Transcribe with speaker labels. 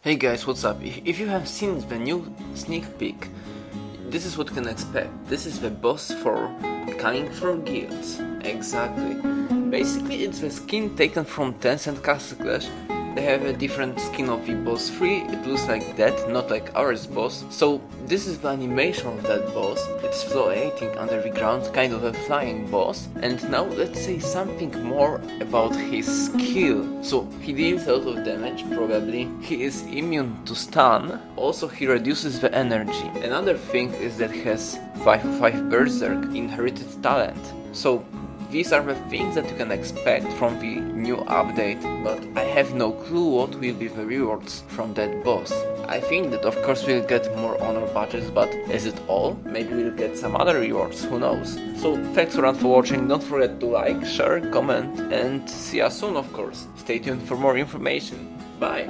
Speaker 1: Hey guys, what's up? If you have seen the new sneak peek, this is what you can expect. This is the boss for Cunning for Guilds. Exactly. Basically, it's the skin taken from Tencent Castle Clash. They have a different skin of the boss 3. It looks like that, not like ours boss. So this is the animation of that boss. It's floating under the ground, kind of a flying boss. And now let's say something more about his skill. So he deals a lot of damage, probably. He is immune to stun. Also he reduces the energy. Another thing is that he has 5-5 Berserk inherited talent. So these are the things that you can expect from the new update, but I have no clue what will be the rewards from that boss. I think that of course we'll get more honor badges, but is it all? Maybe we'll get some other rewards, who knows. So thanks a lot for watching, don't forget to like, share, comment and see you soon of course. Stay tuned for more information. Bye!